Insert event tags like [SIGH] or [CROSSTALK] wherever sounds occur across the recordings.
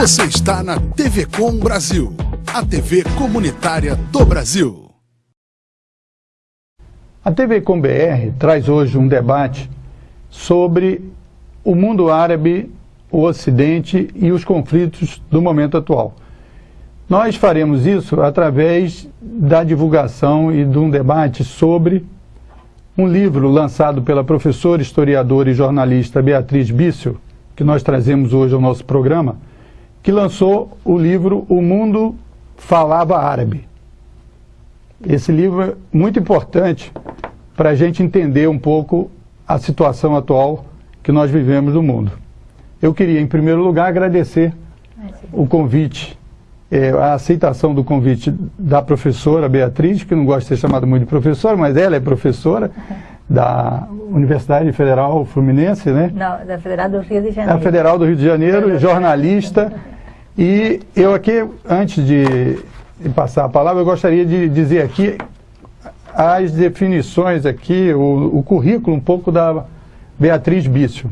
Você está na TV Com Brasil, a TV comunitária do Brasil. A TV Com BR traz hoje um debate sobre o mundo árabe, o Ocidente e os conflitos do momento atual. Nós faremos isso através da divulgação e de um debate sobre um livro lançado pela professora, historiadora e jornalista Beatriz Bício, que nós trazemos hoje ao nosso programa, que lançou o livro O Mundo Falava Árabe. Esse livro é muito importante para a gente entender um pouco a situação atual que nós vivemos no mundo. Eu queria, em primeiro lugar, agradecer o convite é, a aceitação do convite da professora Beatriz, que não gosta de ser chamada muito de professora, mas ela é professora da Universidade Federal Fluminense, né? Não, da Federal do Rio de Janeiro. Da Federal do Rio de Janeiro, jornalista. E eu aqui, antes de passar a palavra, eu gostaria de dizer aqui as definições aqui, o, o currículo um pouco da Beatriz Bício.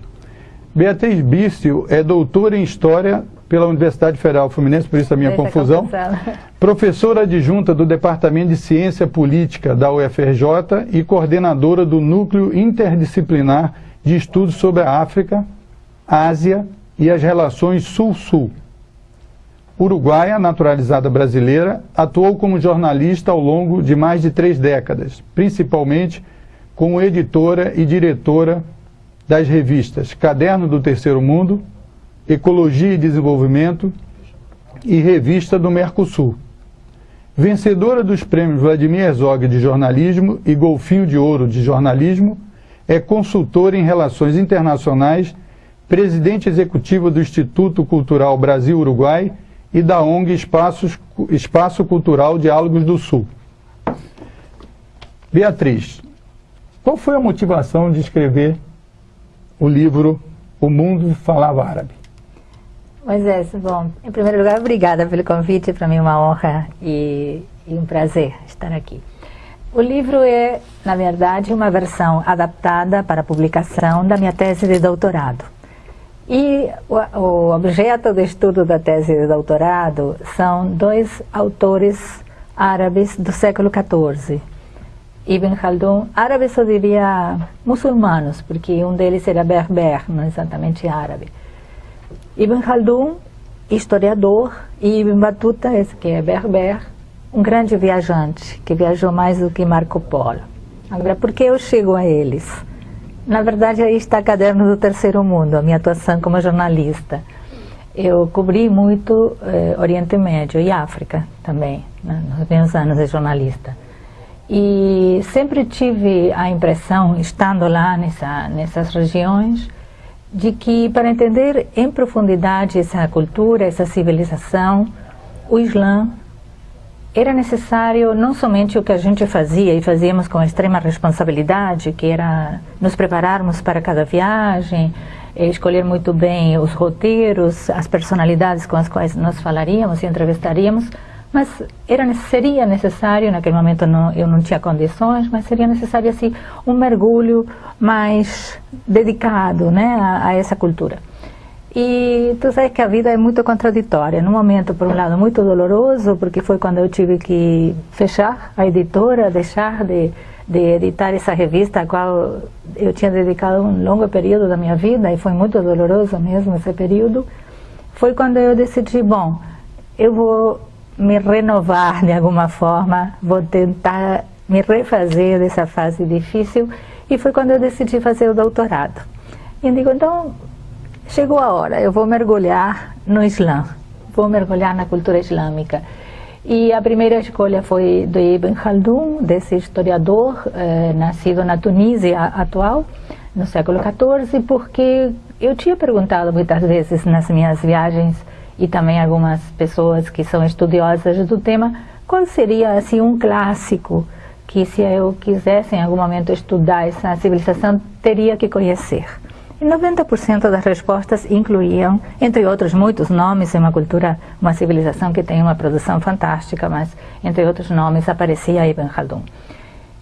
Beatriz Bício é doutora em História pela Universidade Federal Fluminense, por isso a minha Essa confusão. confusão. Professora adjunta do Departamento de Ciência Política da UFRJ e coordenadora do Núcleo Interdisciplinar de Estudos sobre a África, Ásia e as Relações Sul-Sul. Uruguaia, naturalizada brasileira, atuou como jornalista ao longo de mais de três décadas, principalmente como editora e diretora das revistas Caderno do Terceiro Mundo, Ecologia e Desenvolvimento e Revista do Mercosul. Vencedora dos prêmios Vladimir Herzog de Jornalismo e Golfinho de Ouro de Jornalismo, é consultora em Relações Internacionais, presidente executiva do Instituto Cultural Brasil-Uruguai e da ONG Espaços, Espaço Cultural Diálogos do Sul. Beatriz, qual foi a motivação de escrever o livro O Mundo Falava Árabe? Moisés, bom, em primeiro lugar, obrigada pelo convite, para mim é uma honra e, e, um prazer estar aqui. O livro é, na verdade, uma versão adaptada para publicação da minha tese de doutorado. E o, o objeto de estudo da tese de doutorado são dois autores árabes do século XIV. Ibn Khaldun, árabes eu diria muçulmanos, porque um deles era berber, não exatamente árabe. Ibn Khaldun, historiador, e Ibn Battuta, esse que é berber, um grande viajante, que viajou mais do que Marco Polo. Agora, por que eu chego a eles? Na verdade, aí está Caderno do Terceiro Mundo, a minha atuação como jornalista. Eu cobri muito eh, Oriente Médio e África também, né, nos meus anos de jornalista. E sempre tive a impressão, estando lá nessa, nessas regiões, de que para entender em profundidade essa cultura, essa civilização, o Islã era necessário não somente o que a gente fazia e fazíamos com extrema responsabilidade, que era nos prepararmos para cada viagem, escolher muito bem os roteiros, as personalidades com as quais nós falaríamos e entrevistaríamos, mas era, seria necessário, naquele momento não, eu não tinha condições, mas seria necessário assim, um mergulho mais dedicado né, a, a essa cultura. E tu sabes que a vida é muito contraditória. Num momento, por um lado, muito doloroso, porque foi quando eu tive que fechar a editora, deixar de, de editar essa revista, a qual eu tinha dedicado um longo período da minha vida, e foi muito doloroso mesmo esse período. Foi quando eu decidi, bom, eu vou me renovar de alguma forma, vou tentar me refazer dessa fase difícil e foi quando eu decidi fazer o doutorado. E eu digo, então, chegou a hora, eu vou mergulhar no Islã, vou mergulhar na cultura islâmica. E a primeira escolha foi do Ibn Khaldun, desse historiador, eh, nascido na Tunísia atual, no século XIV, porque eu tinha perguntado muitas vezes nas minhas viagens e também algumas pessoas que são estudiosas do tema, qual seria assim um clássico que se eu quisesse em algum momento estudar essa civilização, teria que conhecer? E 90% das respostas incluíam, entre outros muitos nomes, uma cultura, uma civilização que tem uma produção fantástica, mas entre outros nomes aparecia Ibn Khaldun.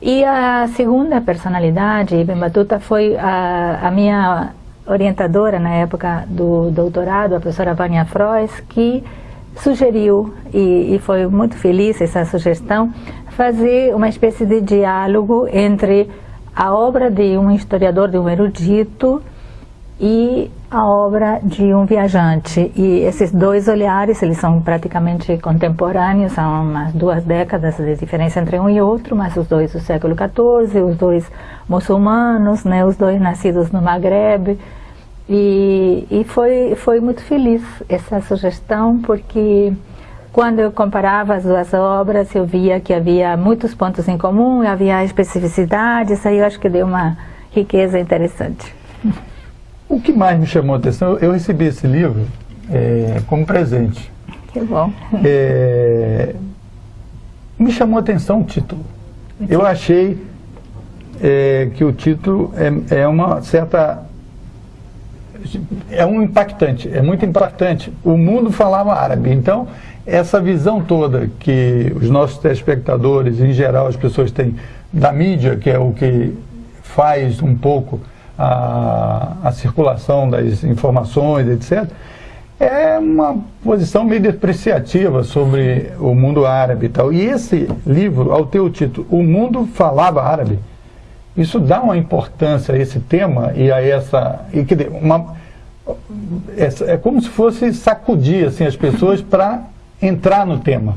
E a segunda personalidade, Ibn Battuta, foi a, a minha orientadora na época do doutorado, a professora Vânia Frois, que sugeriu, e, e, foi muito feliz essa sugestão, fazer uma espécie de diálogo entre a obra de um historiador, de um erudito, e a obra de um viajante. E esses dois olhares, eles são praticamente contemporâneos, são umas duas décadas de diferença entre um e outro, mas os dois do século XIV, os dois muçulmanos, né, os dois nascidos no Maghreb. E, e foi, foi muito feliz essa sugestão, porque quando eu comparava as duas obras, eu via que havia muitos pontos em comum, havia especificidades, aí eu acho que deu uma riqueza interessante. [LAUGHS] O que mais me chamou a atenção, eu recebi esse livro é, como presente. Que bom. É, me chamou a atenção o título. Eu achei é, que o título é, é uma certa é um impactante, é muito impactante. O mundo falava árabe, então essa visão toda que os nossos telespectadores, em geral, as pessoas têm da mídia, que é o que faz um pouco a, a circulação das informações, etc., é uma posição meio depreciativa sobre o mundo árabe e tal. E esse livro, ao ter o título O Mundo Falava Árabe, isso dá uma importância a esse tema e a essa... E, dizer, uma, é, é como se fosse sacudir assim, as pessoas [LAUGHS] para entrar no tema.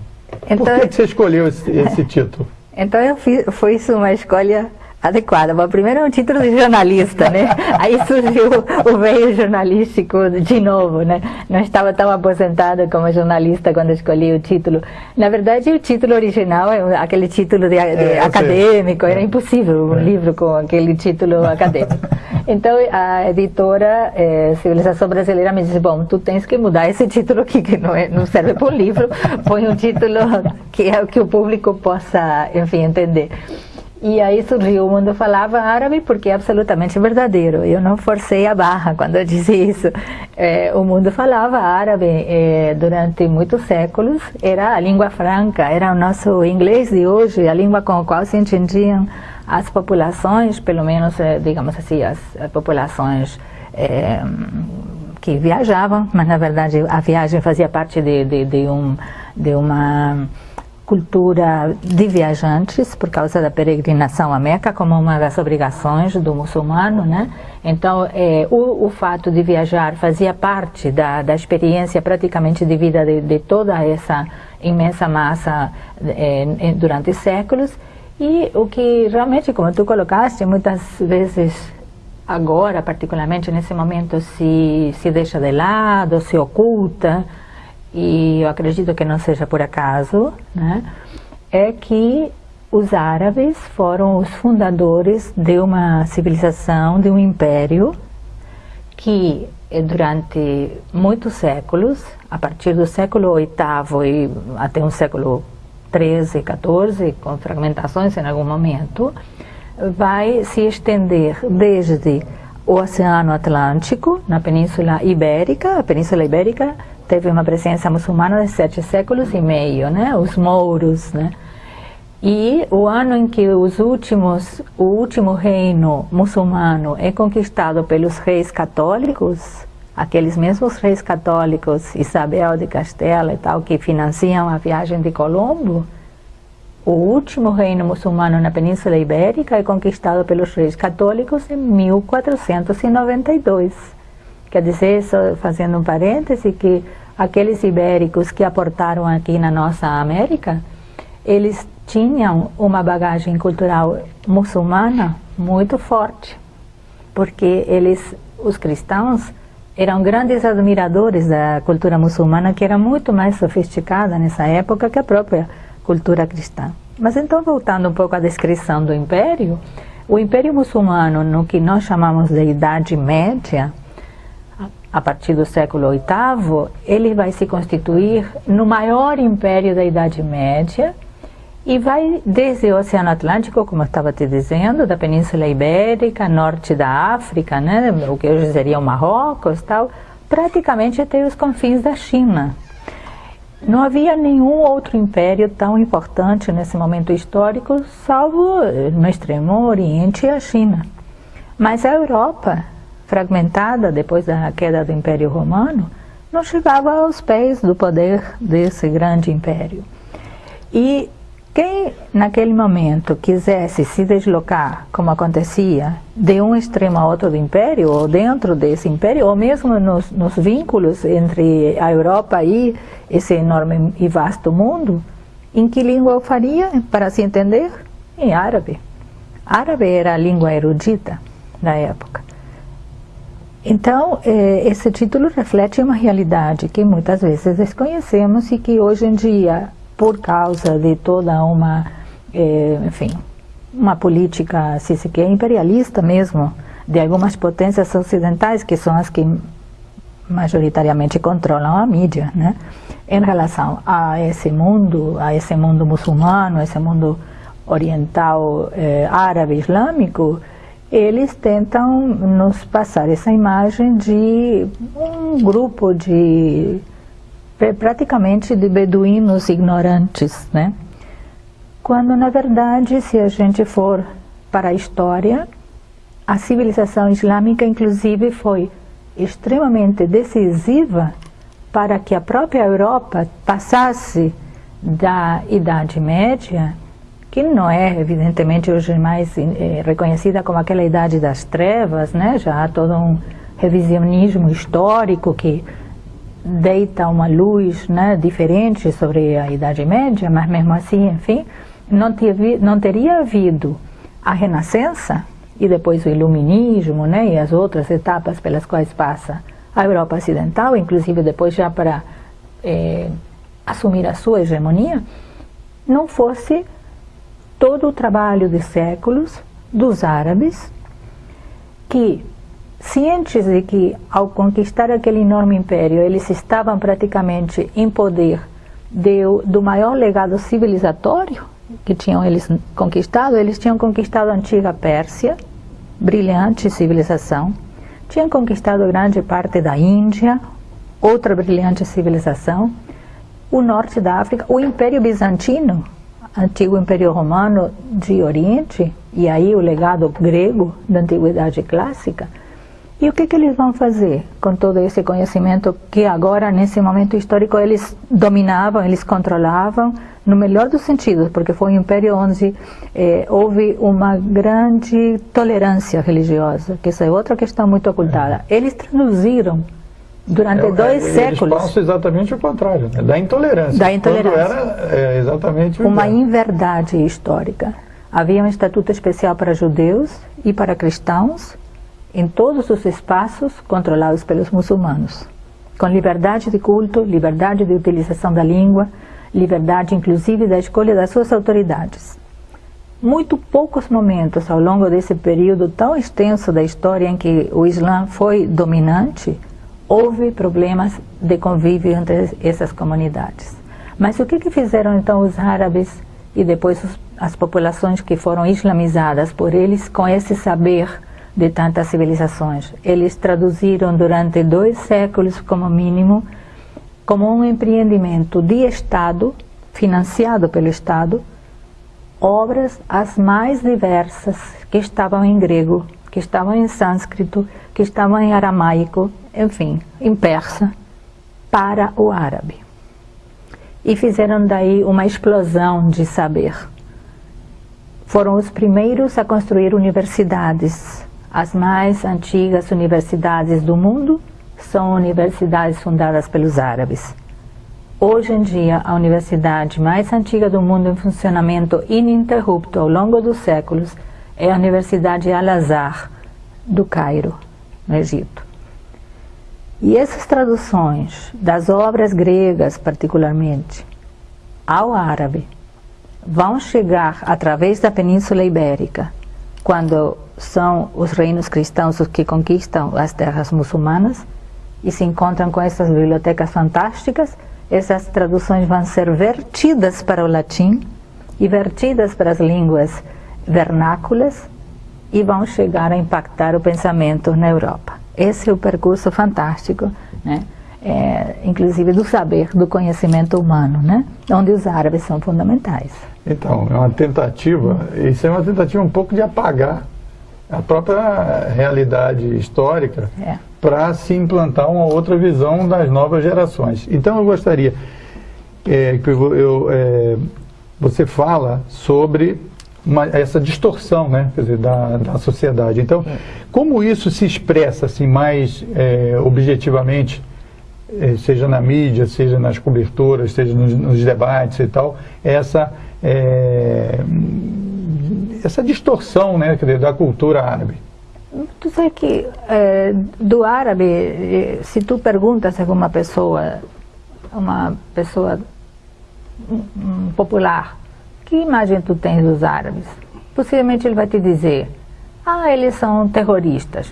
Então, Por que, que você escolheu esse, esse [LAUGHS] título? Então eu fiz, foi isso uma escolha adequada. Bom, primeiro é um título de jornalista, né? [LAUGHS] Aí surgiu o veio jornalístico de novo, né? Não estava tão aposentada como jornalista quando escolhi o título. Na verdade, o título original é aquele título de, de é, acadêmico, era impossível um é. livro com aquele título [LAUGHS] acadêmico. Então, a editora é, Civilização Brasileira me disse, bom, tu tens que mudar esse título aqui, que não, é, não serve para um livro, põe um título que é o que o público possa, enfim, entender. E aí surgiu o mundo falava árabe porque é absolutamente verdadeiro. Eu não forcei a barra quando eu disse isso. É, o mundo falava árabe é, durante muitos séculos. Era a língua franca, era o nosso inglês de hoje, a língua com a qual se entendiam as populações, pelo menos, é, digamos assim, as, as populações é, que viajavam, mas na verdade a viagem fazia parte de, de, de, um, de uma cultura de viajantes por causa da peregrinação à Meca como uma das obrigações do muçulmano, né? Então, é, o, o, fato de viajar fazia parte da, da experiência praticamente de vida de, de toda essa imensa massa é, durante séculos e o que realmente, como tu colocaste, muitas vezes agora, particularmente nesse momento, se, se deixa de lado, se oculta, e eu acredito que não seja por acaso, né, é que os árabes foram os fundadores de uma civilização, de um império, que eh, durante muitos séculos, a partir do século VIII e até o século XIII, XIV, com fragmentações em algum momento, vai se estender desde o Oceano Atlântico, na Península Ibérica, a Península Ibérica teve uma presença muçulmana de sete séculos e meio, né? Os mouros, né? E o ano em que os últimos, o último reino muçulmano é conquistado pelos reis católicos, aqueles mesmos reis católicos, Isabel de Castela e tal, que financiam a viagem de Colombo, o último reino muçulmano na Península Ibérica é conquistado pelos reis católicos em 1492. Quer dizer, só fazendo um parêntese, que aqueles ibéricos que aportaram aqui na nossa América, eles tinham uma bagagem cultural muçulmana muito forte, porque eles, os cristãos, eram grandes admiradores da cultura muçulmana, que era muito mais sofisticada nessa época que a própria cultura cristã. Mas então, voltando um pouco à descrição do Império, o Império Muçulmano, no que nós chamamos de Idade Média, a partir do século VIII, ele vai se constituir no maior império da Idade Média e vai desde o Oceano Atlântico, como eu estava te dizendo, da Península Ibérica, norte da África, né, o que hoje seria o Marrocos, tal, praticamente até os confins da China. Não havia nenhum outro império tão importante nesse momento histórico, salvo no extremo oriente a China. Mas a Europa fragmentada depois da queda do Império Romano, não chegava aos pés do poder desse grande império. E quem naquele momento quisesse se deslocar, como acontecia, de um extremo a outro do império, ou dentro desse império, ou mesmo nos, nos vínculos entre a Europa e esse enorme e vasto mundo, em que língua eu faria para se entender? Em árabe. Árabe era a língua erudita da época. Então, eh, esse título reflete uma realidade que muitas vezes desconhecemos e que hoje em dia por causa de toda uma, eh, enfim, uma política, se se quer, imperialista mesmo, de algumas potências ocidentais, que são as que majoritariamente controlam a mídia, né? em relação a esse mundo, a esse mundo muçulmano, esse mundo oriental, eh, árabe, islâmico, eles tentam nos passar essa imagem de um grupo de praticamente de beduínos ignorantes, né? Quando na verdade, se a gente for para a história, a civilização islâmica inclusive foi extremamente decisiva para que a própria Europa passasse da Idade Média, que não é evidentemente hoje mais é, reconhecida como aquela Idade das Trevas, né? já há todo um revisionismo histórico que deita uma luz né, diferente sobre a Idade Média, mas mesmo assim, enfim, não, teve, não teria havido a Renascença e depois o Iluminismo né, e as outras etapas pelas quais passa a Europa Ocidental, inclusive depois já para é, assumir a sua hegemonia, não fosse todo o trabalho de séculos dos árabes que cientes de que, ao conquistar aquele enorme império, eles estavam praticamente em poder de, do maior legado civilizatório que tinham eles conquistado, eles tinham conquistado a antiga Pérsia, brilhante civilização, tinham conquistado grande parte da Índia, outra brilhante civilização, o norte da África, o Império Bizantino, antigo Império Romano de Oriente, e aí o legado grego da Antiguidade Clássica, e o que, que eles vão fazer com todo esse conhecimento que agora, nesse momento histórico, eles dominavam, eles controlavam, no melhor dos sentidos, porque foi um império onde eh, houve uma grande tolerância religiosa, que essa é outra questão muito ocultada. É. Eles traduziram durante é, dois é, séculos. Eles passam exatamente o contrário, né? da intolerância. Da intolerância. Quando era é, exatamente Uma inverdade histórica. Havia um estatuto especial para judeus e para cristãos, em todos os espaços controlados pelos muçulmanos, com liberdade de culto, liberdade de utilização da língua, liberdade inclusive da escolha das suas autoridades. Muito poucos momentos ao longo desse período tão extenso da história em que o Islã foi dominante, houve problemas de convívio entre essas comunidades. Mas o que, que fizeram então os árabes e depois os, as populações que foram islamizadas por eles com esse saber de tantas civilizações. Eles traduziram durante dois séculos, como mínimo, como um empreendimento de Estado, financiado pelo Estado, obras as mais diversas que estavam em grego, que estavam em sânscrito, que estavam em aramaico, enfim, em persa, para o árabe. E fizeram daí uma explosão de saber. Foram os primeiros a construir universidades, as mais antigas universidades do mundo são universidades fundadas pelos árabes. Hoje em dia, a universidade mais antiga do mundo em funcionamento ininterrupto ao longo dos séculos é a Universidade Al-Azhar, do Cairo, no Egito. E essas traduções das obras gregas, particularmente, ao árabe, vão chegar através da Península Ibérica, quando são os reinos cristãos os que conquistam as terras muçulmanas e se encontram com essas bibliotecas fantásticas, essas traduções vão ser vertidas para o latim e vertidas para as línguas vernáculas e vão chegar a impactar o pensamento na Europa. Esse é o percurso fantástico, né? É, inclusive do saber, do conhecimento humano, né? onde os árabes são fundamentais. Então, é uma tentativa, isso é uma tentativa um pouco de apagar a própria realidade histórica É. para se implantar uma outra visão das novas gerações. Então eu gostaria é, que eu, eu, é, você fala sobre uma- essa distorção né, quer dizer, da, da sociedade. Então, como isso se expressa assim, mais é, objetivamente, é, seja na mídia, seja nas coberturas, seja nos, nos debates e tal, essa, é, essa distorção né, quer dizer, da cultura árabe? Tu sabes que eh, do árabe, eh, se tu perguntas a alguma pessoa, uma pessoa popular, que imagem tu tens dos árabes? Possivelmente ele vai te dizer, ah, eles são terroristas.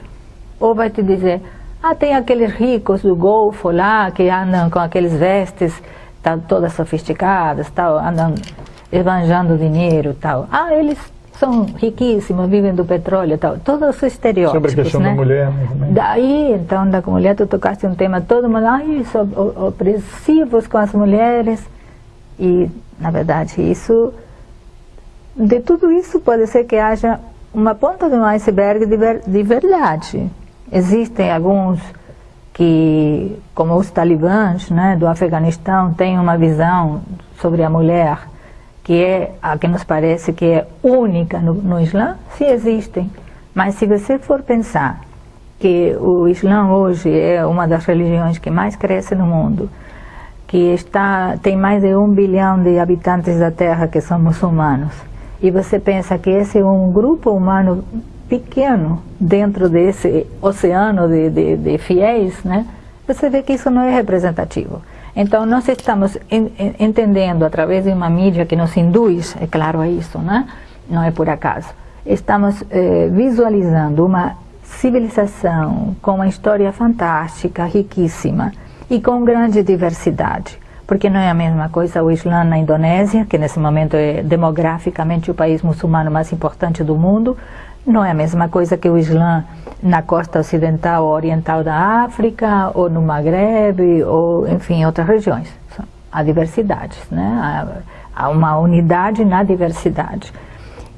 Ou vai te dizer, ah, tem aqueles ricos do Golfo lá que andam com aqueles vestes tal, todas sofisticadas, tal, andam esbanjando dinheiro tal. Ah, eles são riquíssimos, vivem do petróleo tal. Todos os estereótipos, Sobre a questão né? da mulher. Daí, então, da mulher, tu tocaste um tema todo mundo, ai, o- opressivos com as mulheres. E, na verdade, isso, de tudo isso pode ser que haja uma ponta de um iceberg de, ver- de verdade. Existem alguns que, como os talibãs né, do Afeganistão, têm uma visão sobre a mulher que é a que nos parece que é única no, no Islã, sim existem. Mas se você for pensar que o Islã hoje é uma das religiões que mais cresce no mundo, que está tem mais de um bilhão de habitantes da Terra que são muçulmanos, e você pensa que esse é um grupo humano pequeno dentro desse oceano de, de, de fiéis, né? Você vê que isso não é representativo. Então nós estamos en- en- entendendo através de uma mídia que nos induz, é claro a isso, né? Não é por acaso. Estamos eh, visualizando uma civilização com uma história fantástica, riquíssima e com grande diversidade. Porque não é a mesma coisa o Islã na Indonésia, que nesse momento é demograficamente o país muçulmano mais importante do mundo, não é a mesma coisa que o Islã na costa ocidental ou oriental da África, ou no Maghreb, ou enfim, em outras regiões. Há diversidades, né? há uma unidade na diversidade.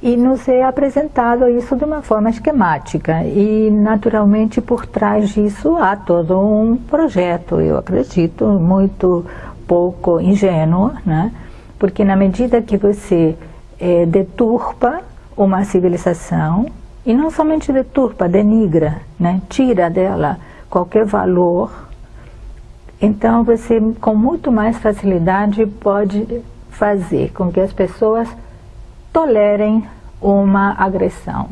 E nos é apresentado isso de uma forma esquemática. E, naturalmente, por trás disso há todo um projeto, eu acredito, muito pouco ingênuo, né? porque na medida que você eh, deturpa uma civilização, e não somente deturpa, denigra, né? tira dela qualquer valor, então você com muito mais facilidade pode fazer com que as pessoas tolerem uma agressão,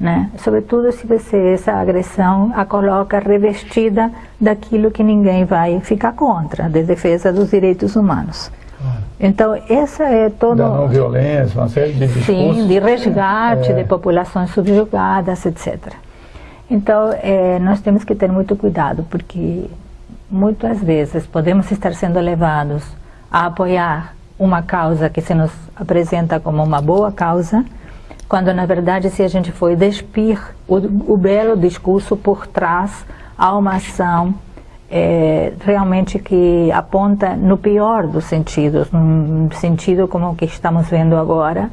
né? Sobretudo se você essa agressão a coloca revestida daquilo que ninguém vai ficar contra, da defesa dos direitos humanos. Então essa é toda Da não violência, uma série de discursos. Sim, de resgate É. de populações subjugadas, etc. Então, eh, nós temos que ter muito cuidado, porque muitas vezes podemos estar sendo levados a apoiar uma causa que se nos apresenta como uma boa causa, quando na verdade, se a gente for despir o, o belo discurso por trás, há uma ação é, realmente que aponta no pior dos sentidos, num sentido como o que estamos vendo agora,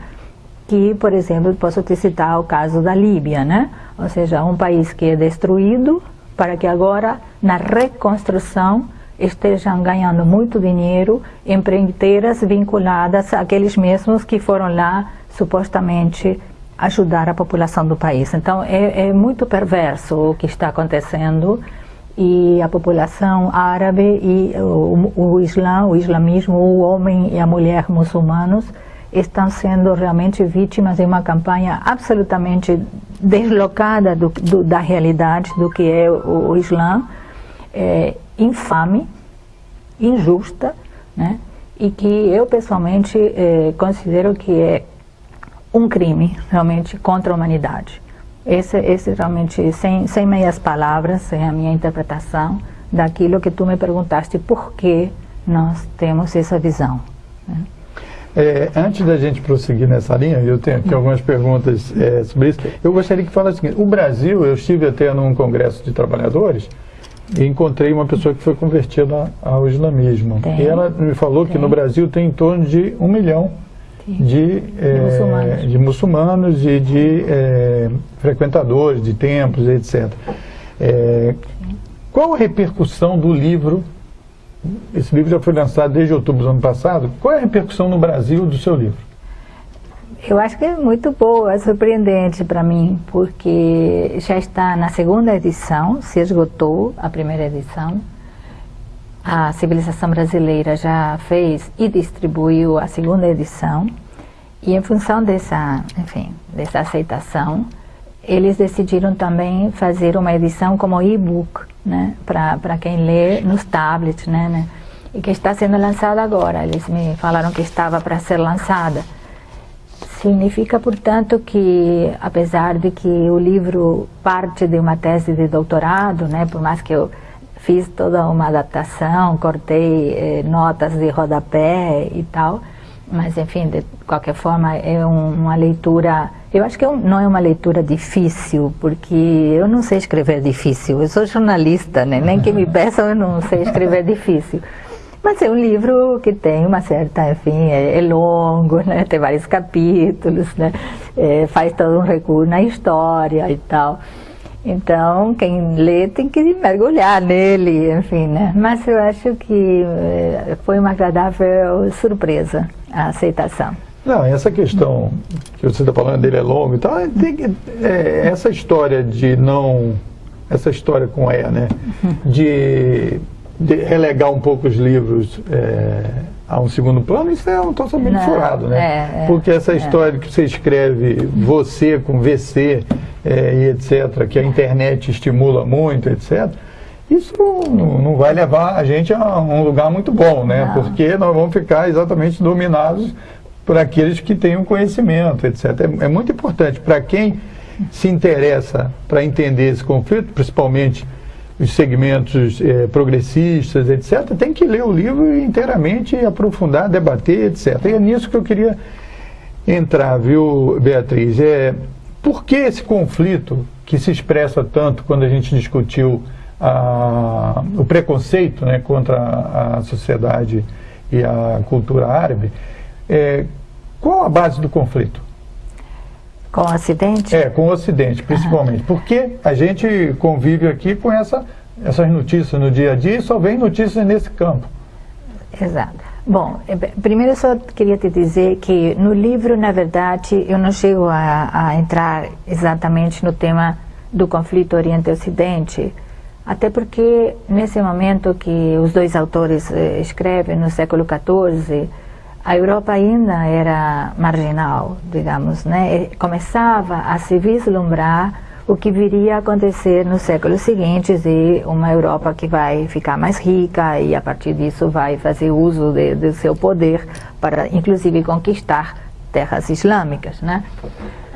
que, por exemplo, posso te citar o caso da Líbia, né? Ou seja, um país que é destruído para que agora, na reconstrução, estejam ganhando muito dinheiro empreiteiras vinculadas àqueles mesmos que foram lá supostamente ajudar a população do país. Então, é, é muito perverso o que está acontecendo e a população árabe e o, o Islã, o islamismo, o homem e a mulher muçulmanos estão sendo realmente vítimas de uma campanha absolutamente deslocada do, do, da realidade do que é o, o Islã, é, infame, injusta, né? e que eu pessoalmente eh, considero que é um crime realmente contra a humanidade. Esse, esse realmente, sem, sem meias palavras, é a minha interpretação daquilo que tu me perguntaste, por que nós temos essa visão. Né? É, antes da gente prosseguir nessa linha, eu tenho aqui algumas perguntas é, sobre isso. Eu gostaria que falasse o seguinte: o Brasil, eu estive até num congresso de trabalhadores e encontrei uma pessoa que foi convertida ao islamismo. Tem. E ela me falou que Tem. no Brasil tem em torno de um milhão de, é, muçulmanos. de muçulmanos e de é, frequentadores de templos, etc. É, qual a repercussão do livro? Esse livro já foi lançado desde outubro do ano passado. Qual é a repercussão no Brasil do seu livro? Eu acho que é muito boa, é surpreendente para mim, porque já está na segunda edição, se esgotou a primeira edição. A civilização brasileira já fez e distribuiu a segunda edição. E em função dessa, enfim, dessa aceitação, eles decidiram também fazer uma edição como e-book, né, para quem lê nos tablets, né, né, e que está sendo lançada agora. Eles me falaram que estava para ser lançada. Significa, portanto, que apesar de que o livro parte de uma tese de doutorado, né, por mais que eu fiz toda uma adaptação, cortei eh, notas de rodapé e tal, mas enfim, de qualquer forma é um, uma leitura, eu acho que é um, não é uma leitura difícil, porque eu não sei escrever difícil, eu sou jornalista, né? nem que me [LAUGHS] peçam eu não sei escrever difícil. Mas é um livro que tem uma certa, enfim, é, é longo, né? tem vários capítulos, né? É, faz todo um recuo na história e tal. Então, quem lê tem que mergulhar nele, enfim, né? Mas eu acho que é, foi uma agradável surpresa a aceitação. Não, essa questão que você está falando dele é longo e tal, tem, é, essa história de não, essa história com E, né, de de relegar um pouco os livros é, a um segundo plano, isso é um totalmente Não, furado, né? É, é, Porque essa é. história que você escreve você com VC é, e etc., que a internet estimula muito, etc., isso não, não, vai levar a gente a um lugar muito bom, né? Não. Porque nós vamos ficar exatamente dominados por aqueles que têm o um conhecimento, etc. É, é muito importante para quem se interessa para entender esse conflito, principalmente os segmentos eh, progressistas, etc., tem que ler o livro inteiramente, aprofundar, debater, etc. E é nisso que eu queria entrar, viu, Beatriz? É, por que esse conflito que se expressa tanto quando a gente discutiu a, o preconceito né, contra a sociedade e a cultura árabe, é, qual a base do conflito? Com o Ocidente? É, com o Ocidente, principalmente. Porque a gente convive aqui com essa, essas notícias no dia a dia e só vem notícias nesse campo. Exato. Bom, é, primeiro eu só queria te dizer que no livro, na verdade, eu não chego a, a entrar exatamente no tema do conflito Oriente-Ocidente, até porque nesse momento que os dois autores eh, escrevem, no século XIV, a Europa ainda era marginal, digamos, né? começava a se vislumbrar o que viria a acontecer nos séculos seguintes e uma Europa que vai ficar mais rica e a partir disso vai fazer uso de, do seu poder para inclusive conquistar terras islâmicas, né?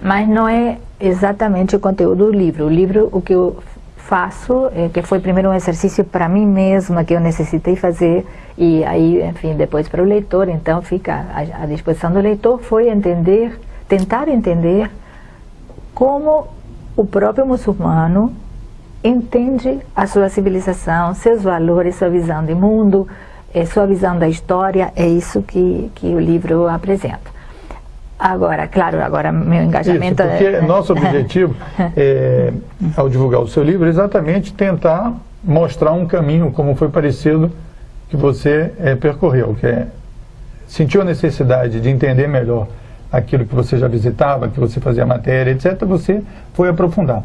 Mas não é exatamente o conteúdo do livro. O livro, o que eu faço, é, que foi primeiro um exercício para mim mesma que eu necessitei fazer e aí, enfim, depois para o leitor, então fica à disposição do leitor, foi entender, tentar entender como o próprio muçulmano entende a sua civilização, seus valores, sua visão de mundo, é, sua visão da história, é isso que, que o livro apresenta. Agora, claro, agora meu engajamento... Isso, porque é... nosso objetivo, [LAUGHS] é, ao divulgar o seu livro, é exatamente tentar mostrar um caminho, como foi parecido que você é, percorreu, que é, sentiu a necessidade de entender melhor aquilo que você já visitava, que você fazia matéria, etc., você foi aprofundar.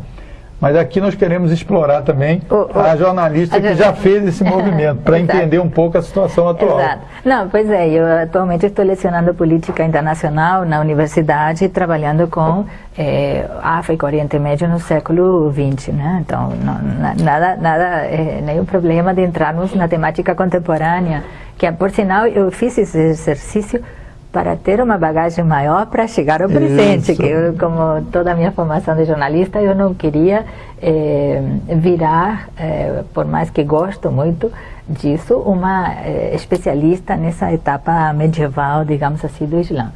Mas aqui nós queremos explorar também o, o, a jornalista a que já fez esse [LAUGHS] movimento, para entender um pouco a situação atual. Exato. Não, pois é, eu atualmente estou lecionando política internacional na universidade, trabalhando com é, África, Oriente Médio no século XX, né? Então, não, nada, nada, é, nenhum problema de entrarmos na temática contemporânea, que por sinal eu fiz esse exercício para ter uma bagagem maior para chegar ao presente, Isso. que eu, como toda a minha formação de jornalista, eu não queria é, virar, é, por mais que gosto muito disso, uma é, especialista nessa etapa medieval, digamos assim, do Islã.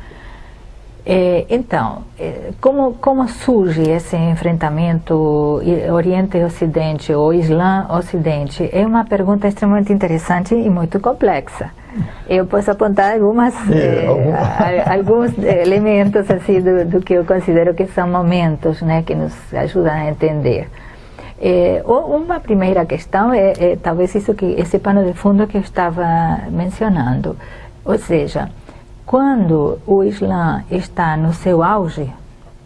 Então, como, como surge esse enfrentamento Oriente e Ocidente ou Islã-Ocidente? É uma pergunta extremamente interessante e muito complexa. Eu posso apontar algumas, É, eh, algum- a- alguns elementos assim do, do que eu considero que são momentos né, que nos ajudam a entender. U- uma primeira questão é, é talvez isso que esse pano de fundo que eu estava mencionando, ou seja, quando o Islã está no seu auge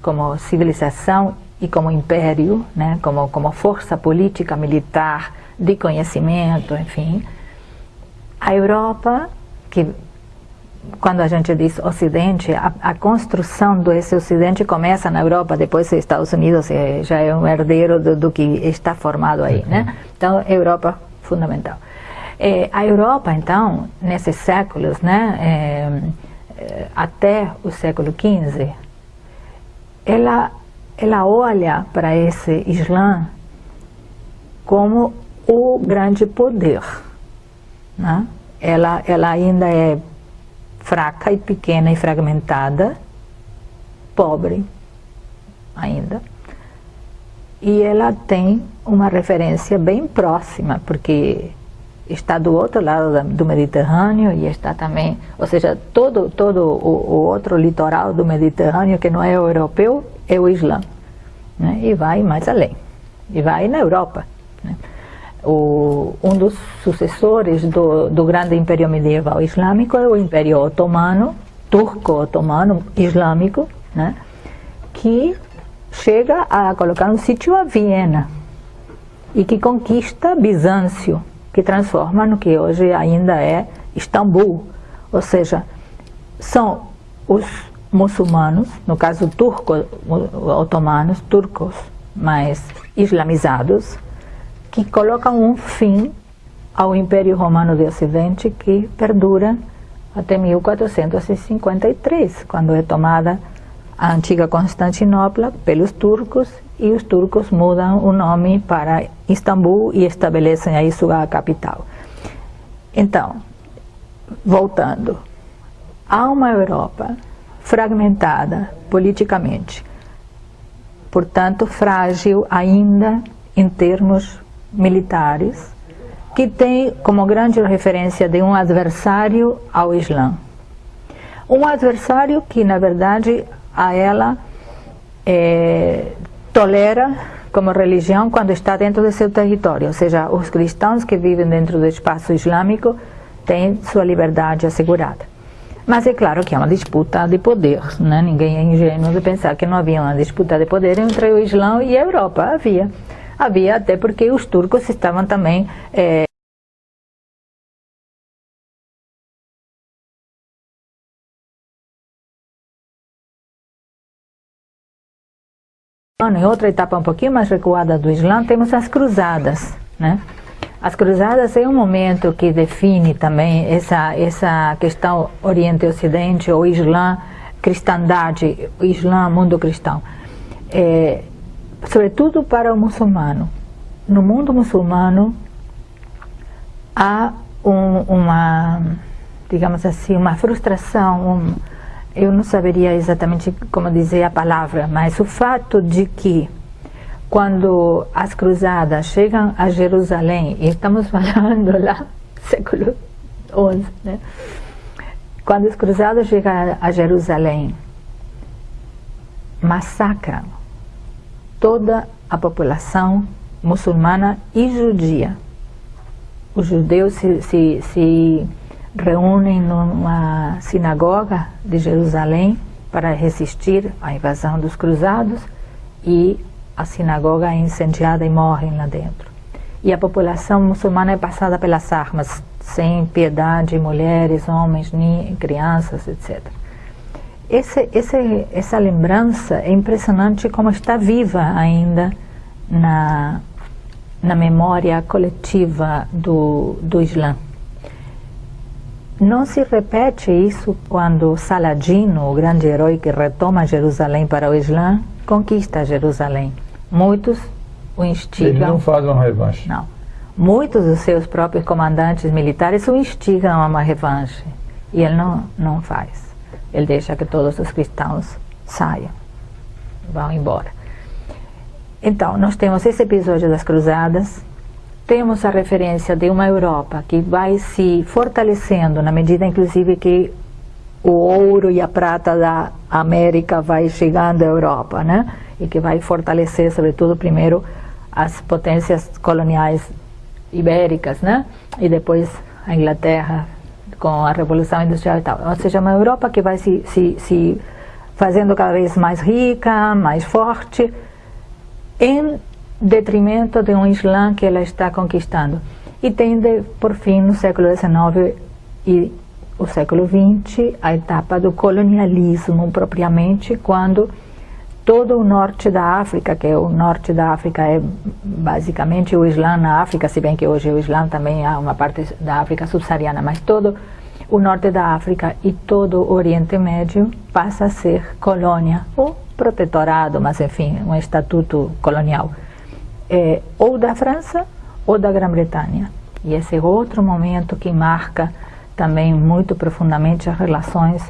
como civilização e como império, né, como como força política militar de conhecimento, enfim, a Europa, que quando a gente diz Ocidente, a, a construção desse Ocidente começa na Europa, depois os Estados Unidos é, já é um herdeiro do, do que está formado aí, né? Então, Europa fundamental. Eh, a Europa, então, nesses séculos, né, eh, eh, até o século XV, ela, ela olha para esse Islã como o grande poder. Né? Ela, ela ainda é fraca e pequena e fragmentada, pobre ainda, e ela tem uma referência bem próxima, porque está do outro lado do Mediterrâneo e está também, ou seja, todo, todo o, o outro litoral do Mediterrâneo que não é europeu é o Islã, né? e vai mais além, e vai na Europa. Né? O, um dos sucessores do, do grande império medieval islâmico é o Império Otomano, turco-otomano islâmico, né? que chega a colocar um sítio a Viena e que conquista Bizâncio, que transforma no que hoje ainda é Istambul. Ou seja, são os muçulmanos, no caso turco-otomanos, turcos mais islamizados, que colocam um fim ao Império Romano do Ocidente que perdura até 1453, quando é tomada a antiga Constantinopla pelos turcos e os turcos mudam o nome para Istambul e estabelecem aí sua capital. Então, voltando, há uma Europa fragmentada politicamente, portanto frágil ainda em termos militares, que tem como grande referência de um adversário ao Islã. Um adversário que, na verdade, a ela eh, tolera como religião quando está dentro de seu território, ou seja, os cristãos que vivem dentro do espaço islâmico têm sua liberdade assegurada. Mas é claro que é uma disputa de poder, né? ninguém é ingênuo de pensar que não havia uma disputa de poder entre o Islã e a Europa. Havia. Havia até porque os turcos estavam também. Em outra etapa um pouquinho mais recuada do Islã, temos as cruzadas. Né? As cruzadas é um momento que define também essa, essa questão Oriente-Ocidente, ou Islã, cristandade, Islã, mundo cristão. É, sobretudo para o muçulmano. No mundo muçulmano há um, uma, digamos assim, uma frustração, um, eu não saberia exatamente como dizer a palavra, mas o fato de que quando as cruzadas chegam a Jerusalém, e estamos [LAUGHS] falando lá, século XI, né? quando as cruzadas chegam a Jerusalém, massacram toda a população muçulmana e judia. Os judeus se, se, se reúnem numa sinagoga de Jerusalém para resistir à invasão dos cruzados e a sinagoga é incendiada e morrem lá dentro. E a população muçulmana é passada pelas armas, sem piedade, mulheres, homens, crianças, etc. Esse, esse, essa lembrança é impressionante como está viva ainda na, na memória coletiva do, do Islã. Não se repete isso quando Saladino, o grande herói que retoma Jerusalém para o Islã, conquista Jerusalém. Muitos o instigam. Ele não faz uma revanche. Não. Muitos dos seus próprios comandantes militares o instigam a uma revanche. E ele não, não faz. Ele deixa que todos os cristãos saiam, vão embora. Então, nós temos esse episódio das cruzadas, temos a referência de uma Europa que vai se fortalecendo na medida, inclusive, que o ouro e a prata da América vai chegando à Europa, né? E que vai fortalecer, sobretudo, primeiro as potências coloniais ibéricas, né? E depois a Inglaterra com a Revolução Industrial e tal. Ou seja, uma Europa que vai se, se, se fazendo cada vez mais rica, mais forte, em detrimento de um Islã que ela está conquistando. E tende, por fim, no século XIX e o século XX, a etapa do colonialismo propriamente, quando todo o norte da África, que é o norte da África é basicamente o Islã na África, se bem que hoje o Islã também há uma parte da África subsaariana, mas todo o norte da África e todo o Oriente Médio passa a ser colônia, ou protetorado, mas enfim, um estatuto colonial, é, ou da França ou da Grã-Bretanha. E esse é outro momento que marca também muito profundamente as relações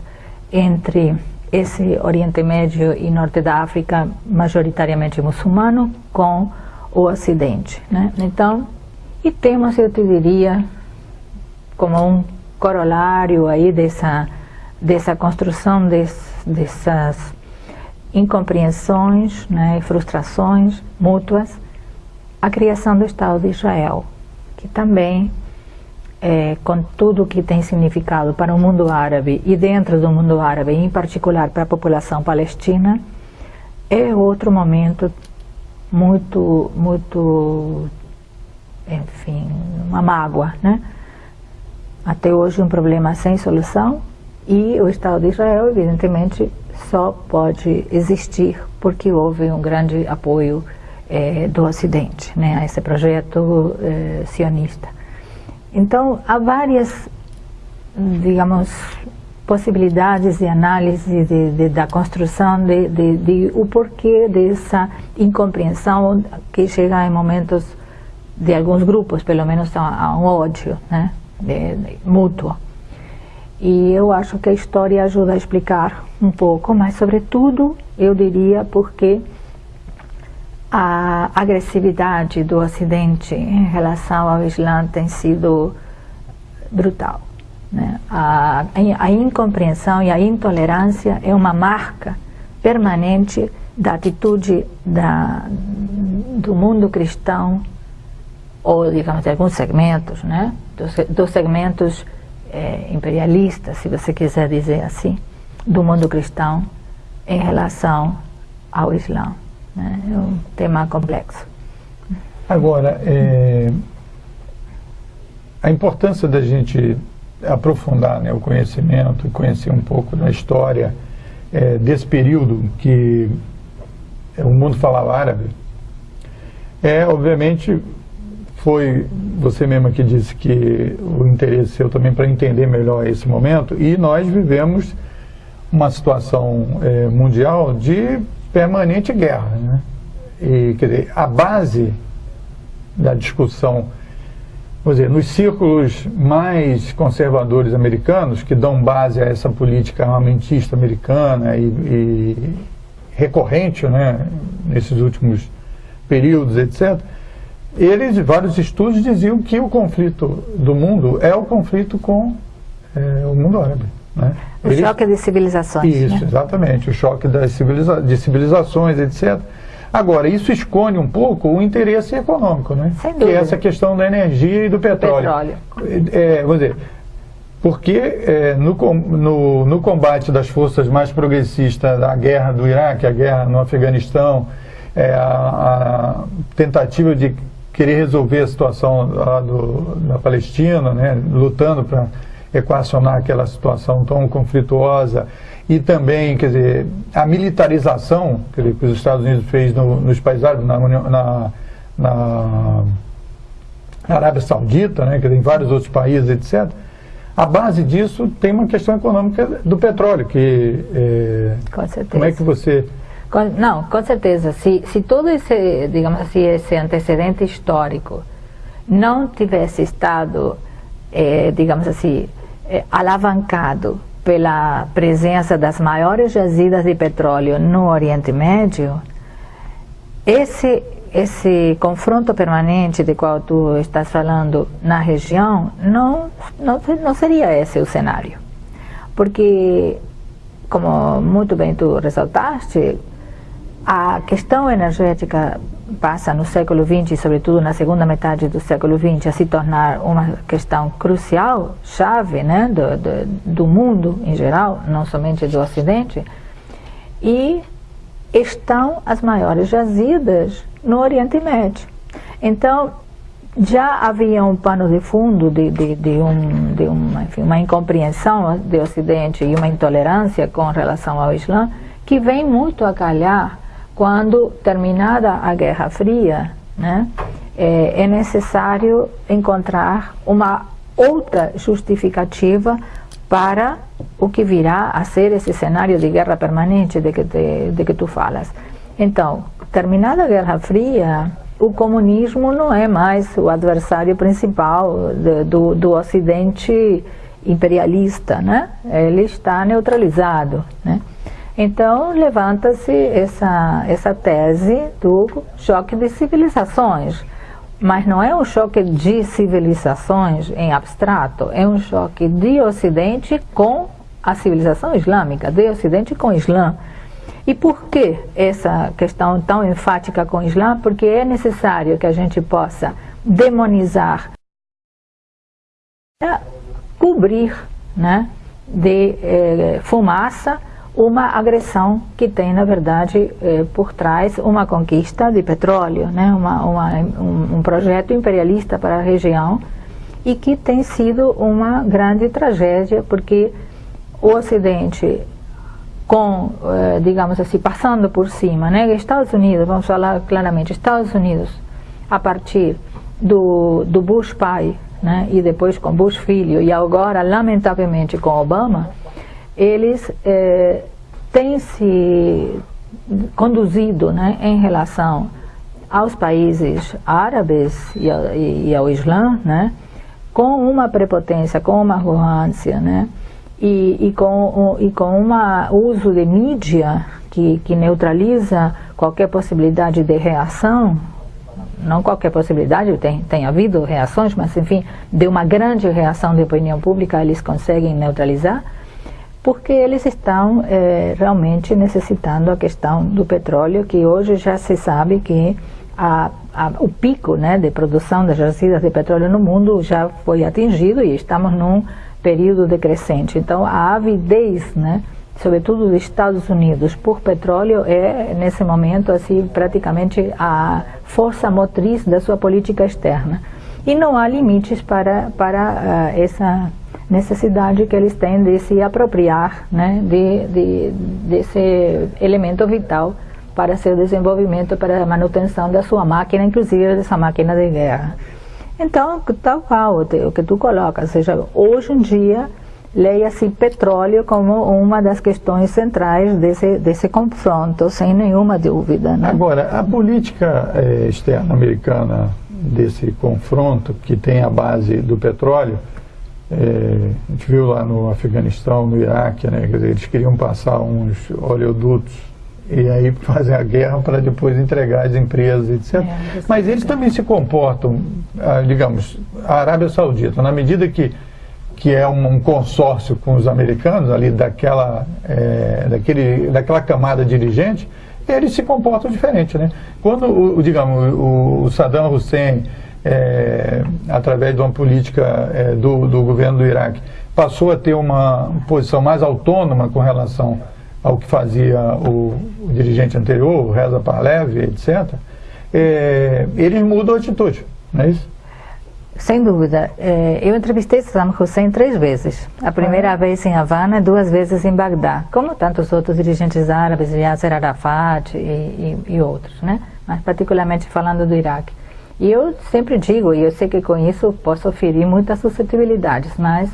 entre esse Oriente Médio e Norte da África, majoritariamente muçulmano, com o Ocidente. Né? Então, e temos, eu te diria, como um corolário aí dessa, dessa construção des, dessas incompreensões né, e frustrações mútuas, a criação do Estado de Israel, que também é, com tudo o que tem significado para o mundo árabe e dentro do mundo árabe, em particular para a população palestina, é outro momento muito, muito, enfim, uma mágoa, né? Até hoje um problema sem solução e o Estado de Israel, evidentemente, só pode existir porque houve um grande apoio é, do Ocidente, né, a esse projeto é, sionista. Então, há várias, digamos, possibilidades de análise de, de, da construção de, de, o porquê dessa incompreensão que chega em momentos de alguns grupos, pelo menos a, a um ódio né, mútuo. E eu acho que a história ajuda a explicar um pouco, mas sobretudo eu diria porque a agressividade do Ocidente em relação ao Islã tem sido brutal. Né? A, a incompreensão e a intolerância é uma marca permanente da atitude da, do mundo cristão, ou digamos de alguns segmentos, né? dos, dos segmentos é, imperialistas, se você quiser dizer assim, do mundo cristão em relação ao Islã. Né? É um tema complexo. Agora, é, a importância da gente aprofundar né, o conhecimento, conhecer um pouco da história é, desse período que o mundo falava árabe, é, obviamente, foi você mesma que disse que o interesse seu também para entender melhor esse momento, e nós vivemos uma situação é, mundial de permanente guerra. Né? E, quer dizer, a base da discussão, vamos dizer, nos círculos mais conservadores americanos, que dão base a essa política armamentista americana e, e recorrente né, nesses últimos períodos, etc., eles, vários estudos diziam que o conflito do mundo é o conflito com é, o mundo árabe. Né? O choque de civilizações. Isso, né? exatamente, o choque das civiliza de civilizações, etc. Agora, isso esconde um pouco o interesse econômico, né? Sem dúvida. Que é essa questão da energia e do petróleo. petróleo. É, vamos dizer, porque é, no, no, no, combate das forças mais progressistas da guerra do Iraque, a guerra no Afeganistão, é, a, a, tentativa de querer resolver a situação do, da Palestina, né, lutando para equacionar aquela situação tão conflituosa e também, quer dizer, a militarização que os Estados Unidos fez no, nos países árabes, na, na, na, Arábia Saudita, né, quer dizer, em vários outros países, etc. A base disso tem uma questão econômica do petróleo, que é, com certeza. como é que você com, não, com certeza. Se, se todo esse, digamos assim, esse antecedente histórico não tivesse estado, eh, digamos assim, eh, alavancado pela presença das maiores jazidas de petróleo no Oriente Médio, esse, esse confronto permanente de qual tu estás falando na região, não, não, não seria esse o cenário. Porque, como muito bem tu ressaltaste, a questão energética passa no século XX, e sobretudo na segunda metade do século XX, a se tornar uma questão crucial, chave né, do, do, do mundo em geral, não somente do Ocidente, e estão as maiores jazidas no Oriente Médio. Então, já havia um pano de fundo de, de, de, um, de uma, enfim, uma incompreensão do Ocidente e uma intolerância com relação ao Islã, que vem muito a calhar quando, terminada a Guerra Fria, né, é, é necessário encontrar uma outra justificativa para o que virá a ser esse cenário de guerra permanente de que, te, de que tu falas. Então, terminada a Guerra Fria, o comunismo não é mais o adversário principal de, do, do Ocidente imperialista, né? Ele está neutralizado, né? Então, levanta-se essa, essa tese do choque de civilizações. Mas não é um choque de civilizações em abstrato, é um choque de Ocidente com a civilização islâmica, de Ocidente com o Islã. E por que essa questão tão enfática com o Islã? Porque é necessário que a gente possa demonizar, cobrir né, de eh, fumaça uma agressão que tem, na verdade, eh, por trás uma conquista de petróleo, né? uma, uma um, um, projeto imperialista para a região e que tem sido uma grande tragédia, porque o Ocidente, com, eh, digamos assim, passando por cima, né? Estados Unidos, vamos falar claramente, Estados Unidos, a partir do, do Bush pai, né? e depois com Bush filho, e agora, lamentavelmente, com Obama, eles eh, têm se conduzido né, em relação aos países árabes e ao, e ao Islã, né, com uma prepotência, com uma arrogância, né, e, e com e com um uso de mídia que, que neutraliza qualquer possibilidade de reação, não qualquer possibilidade, tem, tem havido reações, mas enfim, de uma grande reação de opinião pública eles conseguem neutralizar, porque eles estão é, realmente necessitando a questão do petróleo, que hoje já se sabe que a, a, o pico né, de produção das jazidas de petróleo no mundo já foi atingido e estamos num período decrescente. Então, a avidez, né, sobretudo dos Estados Unidos, por petróleo é, nesse momento, assim, praticamente a força motriz da sua política externa. E não há limites para, para uh, essa necessidade que eles têm de se apropriar né, de, de, desse elemento vital para seu desenvolvimento, para a manutenção da sua máquina, inclusive dessa máquina de guerra. Então, tal qual o que tu colocas, ou seja, hoje em dia, leia-se petróleo como uma das questões centrais desse, desse confronto, sem nenhuma dúvida. Né? Agora, a política eh, externa americana desse confronto, que tem a base do petróleo, é, a gente viu lá no Afeganistão, no Iraque, né, dizer, eles queriam passar uns oleodutos e aí [LAUGHS] fazer a guerra para depois entregar as empresas, etc. É, Mas eles também se comportam, ah, digamos, a Arábia Saudita, na medida que, que é um, consórcio com os americanos, ali daquela, é, daquele, daquela camada dirigente, eles se comportam diferente. Né? Quando, o, digamos, o Saddam Hussein é, através de uma política é, do, do governo do Iraque, passou a ter uma posição mais autônoma com relação ao que fazia o, o dirigente anterior, o Reza Parlev, etc., é, eles mudam a atitude, não é isso? Sem dúvida. É, eu entrevistei Saddam Hussein três vezes. A primeira ah. vez em Havana duas vezes em Bagdá, como tantos outros dirigentes árabes, Yasser Arafat e, e, e outros, né? mas particularmente falando do Iraque. E eu sempre digo, e eu sei que com isso posso ferir muitas suscetibilidades, mas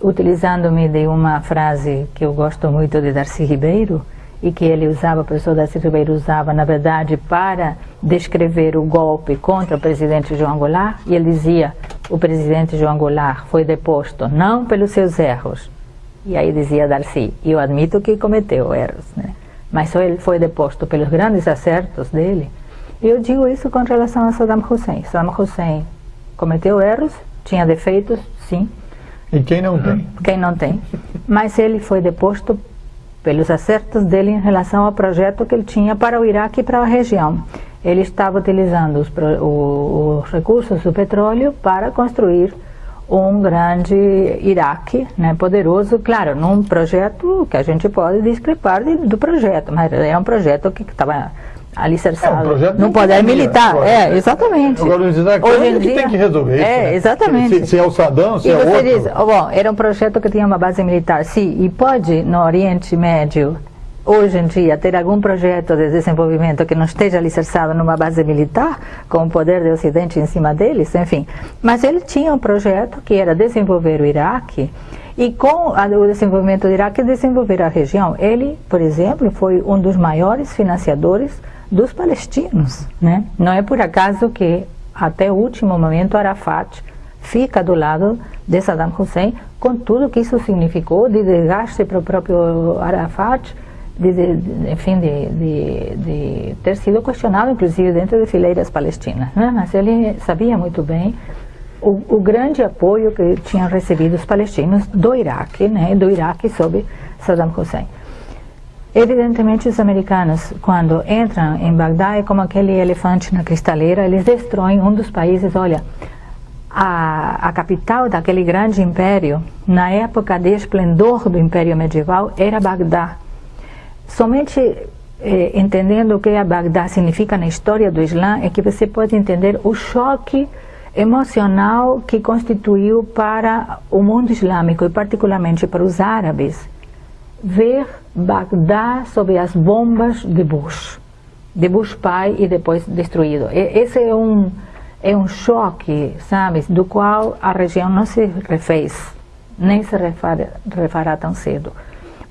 utilizando-me de uma frase que eu gosto muito de Darcy Ribeiro, e que ele usava, o professor Darcy Ribeiro usava, na verdade, para descrever o golpe contra o presidente João Goulart, e ele dizia, o presidente João Goulart foi deposto não pelos seus erros, e aí dizia Darcy, eu admito que cometeu erros, né? mas só ele foi deposto pelos grandes acertos dele, Eu digo isso com relação a Saddam Hussein. Saddam Hussein cometeu erros, tinha defeitos, sim. E quem não tem? Quem não tem. Mas ele foi deposto pelos acertos dele em relação ao projeto que ele tinha para o Iraque e para a região. Ele estava utilizando os, os recursos do petróleo para construir um grande Iraque, né, poderoso, claro, num projeto que a gente pode discrepar de, do projeto, mas é um projeto que estava alicerçado é um no poder militar. Agora, é, exatamente. Agora, Hoje em dia, tem que resolver é. Né? exatamente. Se, se, é o Saddam, se e é você outro. diz, oh, bom, era um projeto que tinha uma base militar, sim, e pode no Oriente Médio hoje em dia ter algum projeto de desenvolvimento que não esteja alicerçado numa base militar, com o poder do Ocidente em cima deles, enfim. Mas ele tinha um projeto que era desenvolver o Iraque e com o desenvolvimento do Iraque desenvolver a região. Ele, por exemplo, foi um dos maiores financiadores dos palestinos. Né? Não é por acaso que até o último momento Arafat fica do lado de Saddam Hussein, com tudo que isso significou de desgaste para o próprio Arafat, de, enfim, de, de, de, ter sido questionado, inclusive, dentro de fileiras palestinas. Né? Mas ele sabia muito bem o, o, grande apoio que tinham recebido os palestinos do Iraque, né? do Iraque sob Saddam Hussein. Evidentemente, os americanos, quando entram em Bagdá, é como aquele elefante na cristaleira, eles destroem um dos países. Olha, a, a capital daquele grande império, na época de esplendor do império medieval, era Bagdá. Somente eh, entendendo o que a Bagdá significa na história do Islã é que você pode entender o choque emocional que constituiu para o mundo islâmico e particularmente para os árabes ver Bagdá sob as bombas de Bush, de Bush pai e depois destruído. Esse é um é um choque, sabe, do qual a região não se refez, nem se refará, refará tão cedo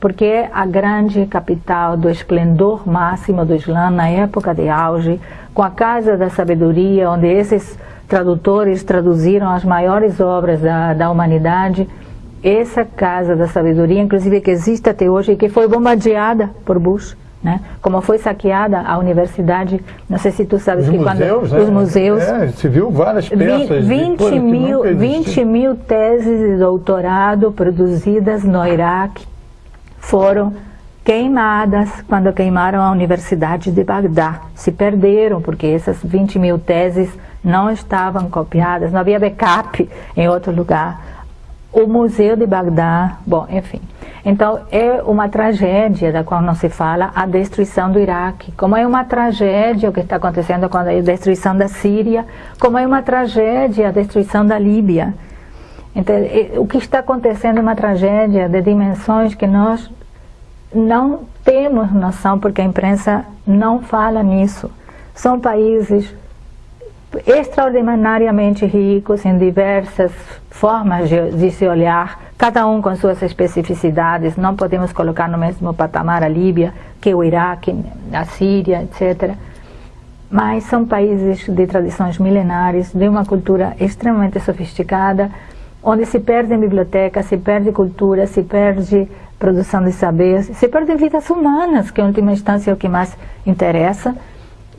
porque é a grande capital do esplendor máximo do Islã na época de auge, com a Casa da Sabedoria, onde esses tradutores traduziram as maiores obras da, da humanidade. Essa Casa da Sabedoria, inclusive que existe até hoje e que foi bombardeada por Bush. Né? Como foi saqueada a universidade, não sei se tu sabes os que museus, quando né? os museus, é, se viu várias peças 20 mil, 20 mil teses de doutorado produzidas no Iraque foram queimadas quando queimaram a Universidade de Bagdá. Se perderam porque essas 20 mil teses não estavam copiadas, não havia backup em outro lugar. O Museu de Bagdá, bom, enfim. Então, é uma tragédia da qual não se fala a destruição do Iraque, como é uma tragédia o que está acontecendo com a destruição da Síria, como é uma tragédia a destruição da Líbia. Então, o que está acontecendo é uma tragédia de dimensões que nós não temos noção, porque a imprensa não fala nisso. São países extraordinariamente ricos em diversas formas de, de, se olhar, cada um com suas especificidades. Não podemos colocar no mesmo patamar a Líbia que o Iraque, a Síria, etc. Mas são países de tradições milenares, de uma cultura extremamente sofisticada, onde se perde biblioteca, se perde cultura, se perde produção de saber, se perde vidas humanas, que em última instância é o que mais interessa,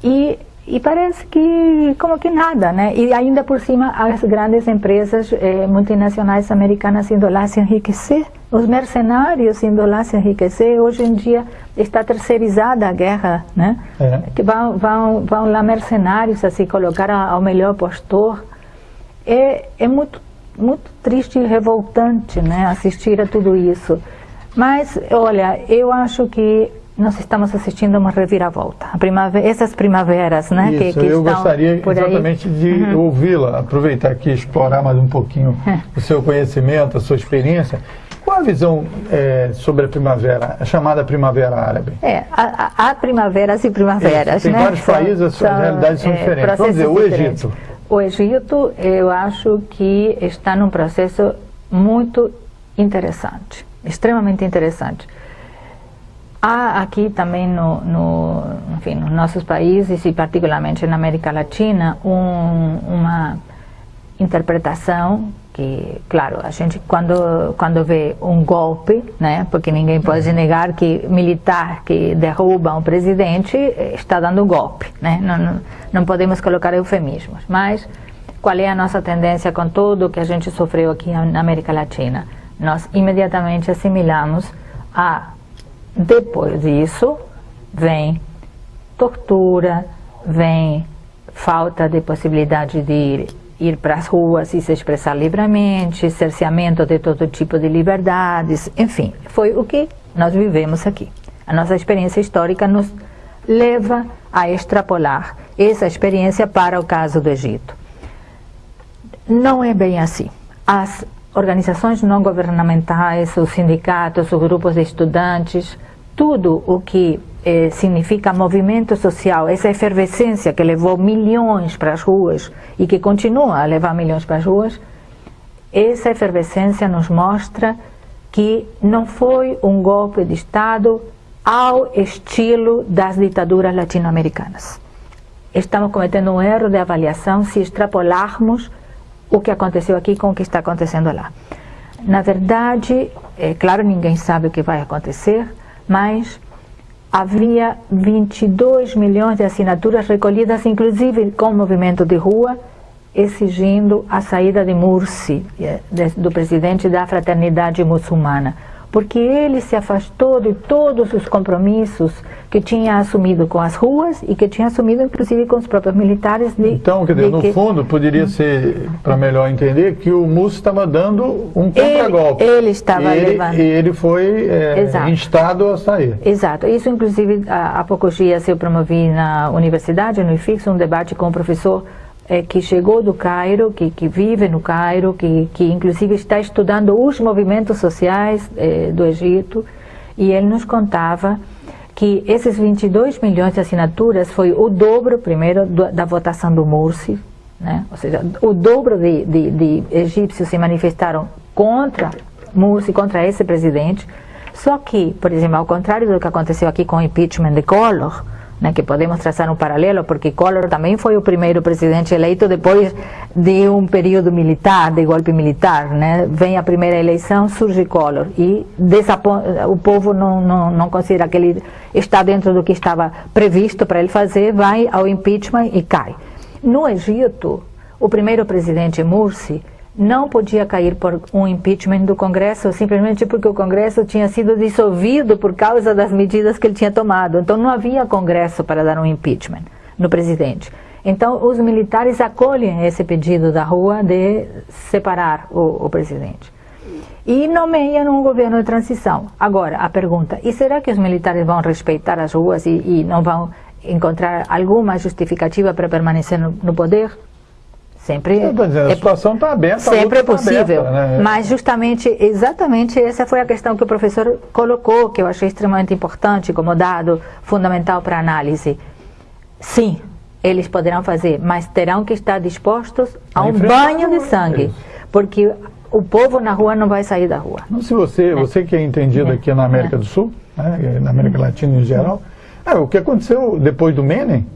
e, e parece que como que nada, né? E ainda por cima as grandes empresas eh, multinacionais americanas indo lá se enriquecer, os mercenários indo lá se enriquecer, hoje em dia está terceirizada a guerra, né? É. Que vão, vão, vão lá mercenários a se colocar ao melhor postor, é, é muito muito triste e revoltante, né, assistir a tudo isso. Mas, olha, eu acho que nós estamos assistindo uma reviravolta. A primavera, essas primaveras, né? Isso, que, que eu gostaria exatamente de uhum. ouvi-la, aproveitar aqui explorar mais um pouquinho é. o seu conhecimento, a sua experiência. Qual a visão é, sobre a primavera, a chamada primavera árabe? É, há, primaveras e primaveras, Tem né? vários são, países, as suas realidades são é, diferentes. Vamos dizer, o. Egito. O Egito, eu acho que está num processo muito interessante extremamente interessante. Há aqui também no, no, enfim, nos nossos países e particularmente na América Latina um, uma interpretação que, claro, a gente quando quando vê um golpe, né, porque ninguém pode negar que militar que derruba um presidente está dando um golpe, né, não, não, não podemos colocar eufemismos, mas qual é a nossa tendência com tudo que a gente sofreu aqui na América Latina? Nós imediatamente assimilamos a, depois disso, vem tortura, vem falta de possibilidade de ir para as ruas e se expressar livremente, cerceamento de todo tipo de liberdades, enfim, foi o que nós vivemos aqui. A nossa experiência histórica nos leva a extrapolar essa experiência para o caso do Egito. Não é bem assim. As organizações não governamentais, os sindicatos, os grupos de estudantes, tudo o que eh, significa movimento social, essa efervescência que levou milhões para as ruas e que continua a levar milhões para as ruas, essa efervescência nos mostra que não foi um golpe de Estado ao estilo das ditaduras latino-americanas. Estamos cometendo um erro de avaliação se extrapolarmos o que aconteceu aqui com o que está acontecendo lá. Na verdade, é claro, ninguém sabe o que vai acontecer, mas havia 22 milhões de assinaturas recolhidas, inclusive com o movimento de rua, exigindo a saída de Mursi, eh, do presidente da fraternidade muçulmana porque ele se afastou de todos os compromissos que tinha assumido com as ruas e que tinha assumido inclusive com os próprios militares. De, então, quer dizer, no que... fundo, poderia ser, para melhor entender, que o Mussi estava dando um contragolpe. Ele, ele estava ele, levando. E ele foi é, instado a sair. Exato. Isso, inclusive, há poucos dias eu promovi na universidade, no IFIX, um debate com o professor é, que chegou do Cairo, que, que vive no Cairo, que, que inclusive está estudando os movimentos sociais é, do Egito, e ele nos contava que esses 22 milhões de assinaturas foi o dobro, primeiro, do, da votação do Morsi, né? ou seja, o dobro de, de, de egípcios se manifestaram contra Morsi, contra esse presidente, só que, por exemplo, ao contrário do que aconteceu aqui com o impeachment de Collor, né, que podemos traçar um paralelo, porque Collor também foi o primeiro presidente eleito depois de um período militar, de golpe militar. Né? Vem a primeira eleição, surge Collor, e o povo não, não, não considera que ele está dentro do que estava previsto para ele fazer, vai ao impeachment e cai. No Egito, o primeiro presidente Mursi, não podia cair por um impeachment do Congresso simplesmente porque o Congresso tinha sido dissolvido por causa das medidas que ele tinha tomado. Então não havia Congresso para dar um impeachment no presidente. Então os militares acolhem esse pedido da rua de separar o, o presidente. E nomeiam um governo de transição. Agora, a pergunta, e será que os militares vão respeitar as ruas e, e não vão encontrar alguma justificativa para permanecer no, no poder? Sempre é, a situação está aberta. Sempre é tá possível. Tá aberta, né? Mas justamente, exatamente essa foi a questão que o professor colocou, que eu achei extremamente importante, como dado fundamental para análise. Sim, eles poderão fazer, mas terão que estar dispostos a um banho de sangue. Porque o povo na rua não vai sair da rua. Não, se você, né? você que é entendido é. aqui na América é. do Sul, né, na América Latina em geral, é, o que aconteceu depois do Menem,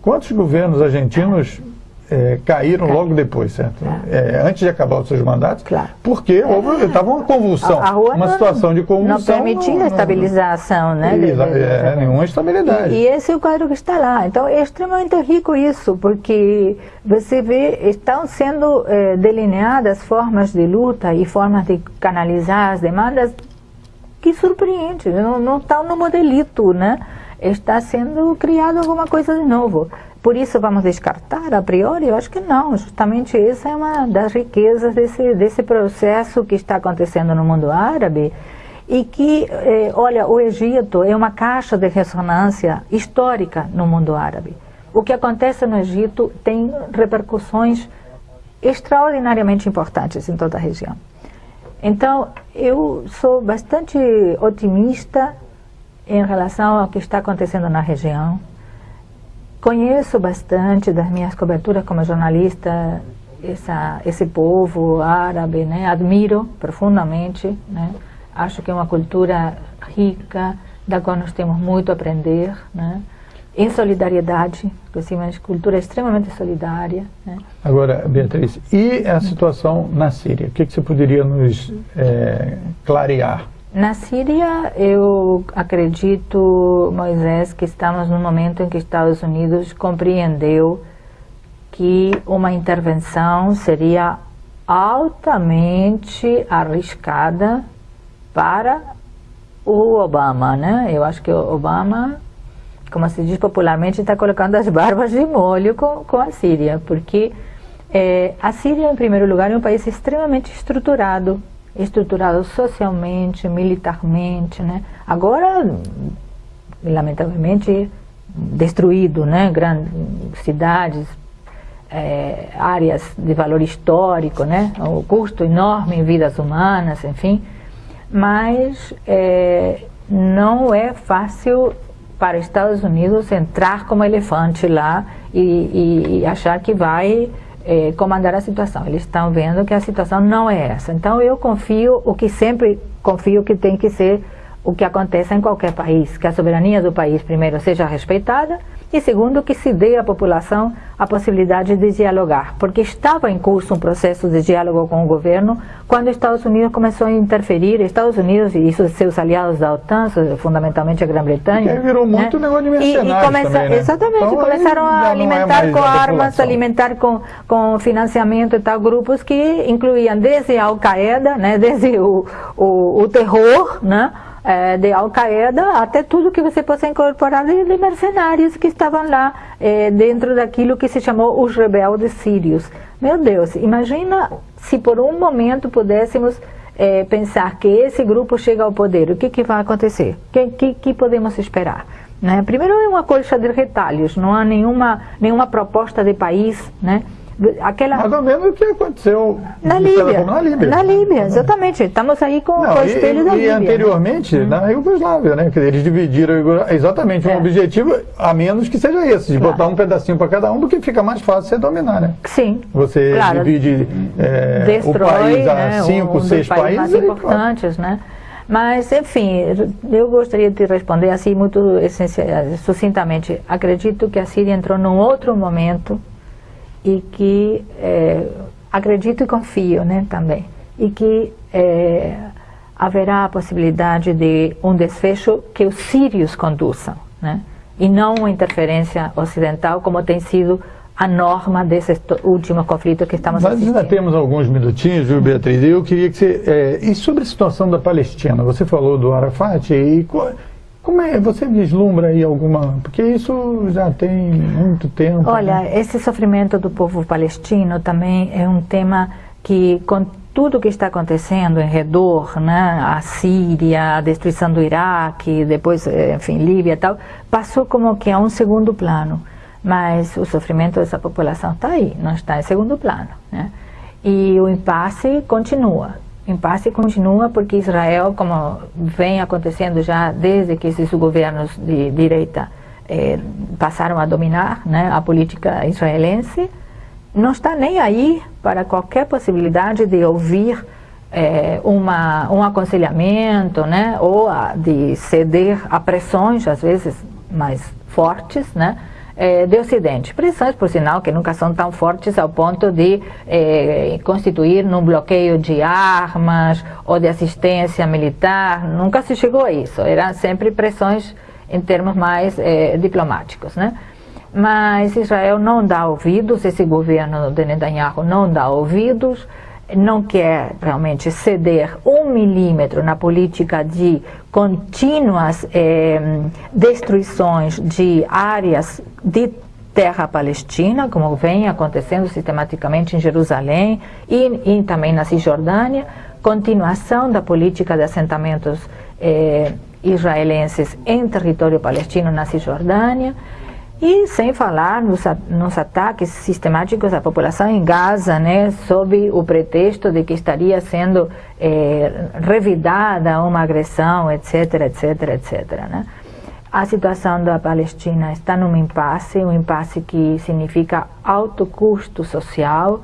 quantos governos argentinos é, caíram logo depois, certo? É, antes de acabar os seus mandatos, claro. porque houve, estava uma convulsão, a, a uma situação de convulsão. Não permitia a estabilização, né? De, é, nenhuma estabilidade. E, e, esse é o quadro que está lá. Então é extremamente rico isso, porque você vê, estão sendo é, delineadas formas de luta e formas de canalizar as demandas que surpreende, não, não estão no modelito, né? Está sendo criado alguma coisa de novo. Por isso vamos descartar a priori? Eu acho que não. Justamente essa é uma das riquezas desse, desse processo que está acontecendo no mundo árabe e que, eh, olha, o Egito é uma caixa de ressonância histórica no mundo árabe. O que acontece no Egito tem repercussões extraordinariamente importantes em toda a região. Então, eu sou bastante otimista em relação ao que está acontecendo na região. Conheço bastante das minhas coberturas como jornalista essa, esse povo árabe, né? admiro profundamente, né? acho que é uma cultura rica, da qual nós temos muito a aprender. Né? em solidariedade, porque uma cultura extremamente solidária. Né? Agora, Beatriz, e a situação na Síria? O que, que você poderia nos é, clarear? Na Síria, eu acredito, Moisés, que estamos no momento em que Estados Unidos compreendeu que uma intervenção seria altamente arriscada para o Obama, né? Eu acho que o Obama como se diz popularmente, está colocando as barbas de molho com, com a Síria, porque é, a Síria, em primeiro lugar, é um país extremamente estruturado, estruturado socialmente, militarmente, né? Agora, lamentavelmente, destruído, né? Grandes cidades, é, áreas de valor histórico, né? O custo enorme em vidas humanas, enfim. Mas é, não é fácil para os Estados Unidos entrar como elefante lá e, e, e achar que vai eh, comandar a situação. Eles estão vendo que a situação não é essa. Então eu confio, o que sempre confio que tem que ser o que acontece em qualquer país, que a soberania do país primeiro seja respeitada e segundo, que se dê à população a possibilidade de dialogar, porque estava em curso um processo de diálogo com o governo quando os Estados Unidos começou a interferir, Estados Unidos e seus aliados da OTAN, fundamentalmente a Grã-Bretanha. virou né? muito negócio de mercenários e, e começa, também, né? Exatamente, então, começaram a é alimentar é com armas, alimentar com, com financiamento e tal, grupos que incluíam desde a Al-Qaeda, né, desde o, o, o terror, né, é, de Al-Qaeda até tudo que você possa incorporar de, mercenários que estavam lá é, dentro daquilo que se chamou os rebeldes sírios. Meu Deus, imagina se por um momento pudéssemos é, pensar que esse grupo chega ao poder, o que, que vai acontecer? O que, que, que, podemos esperar? Né? Primeiro é uma colcha de retalhos, não há nenhuma, nenhuma proposta de país, né? Aquela... Mais ou menos o que aconteceu na Líbia. Na Líbia. Na Líbia, exatamente. Estamos aí com, Não, com o espelho e, da e Líbia. E anteriormente, hum. na Iugoslávia, né? Eles dividiram exatamente é. um objetivo, a menos que seja esse, de claro. botar um pedacinho para cada um, porque fica mais fácil você dominar, né? Sim. Você claro. divide é, Destrói, o país a né, cinco, um seis países. mais importantes, né? Mas, enfim, eu gostaria de responder assim muito sucintamente. Acredito que a Síria entrou num outro momento e que é, acredito e confio né, também, e que é, haverá a possibilidade de um desfecho que os sírios conduçam, né, e não uma interferência ocidental como tem sido a norma desse último conflito que estamos Nós assistindo. ainda temos alguns minutinhos, viu, Beatriz? Eu queria que você... É, e sobre a situação da Palestina? Você falou do Arafat e... Como é, você vislumbra aí alguma, porque isso já tem muito tempo. Olha, né? esse sofrimento do povo palestino também é um tema que com tudo que está acontecendo em redor, né, a Síria, a destruição do Iraque, depois, eh, enfim, Líbia e tal, passou como que a um segundo plano. Mas o sofrimento dessa população está aí, não está em segundo plano. Né? E o impasse continua impasse continua porque Israel, como vem acontecendo já desde que esses governos de direita eh, passaram a dominar né, a política israelense, não está nem aí para qualquer possibilidade de ouvir eh, uma, um aconselhamento né, ou a, de ceder a pressões, às vezes mais fortes, né, é, de Ocidente. Pressões, por sinal, que nunca são tão fortes ao ponto de é, constituir num bloqueio de armas ou de assistência militar. Nunca se chegou a isso. Eram sempre pressões em termos mais é, diplomáticos, né? Mas Israel não dá ouvidos, esse governo de Netanyahu não dá ouvidos, não quer realmente ceder um milímetro na política de contínuas eh, destruições de áreas de terra palestina, como vem acontecendo sistematicamente em Jerusalém e, e também na Cisjordânia, continuação da política de assentamentos eh, israelenses em território palestino na Cisjordânia, e sem falar nos, nos, ataques sistemáticos à população em Gaza, né, sob o pretexto de que estaria sendo é, revidada uma agressão, etc, etc, etc. Né? A situação da Palestina está num impasse, um impasse que significa alto custo social.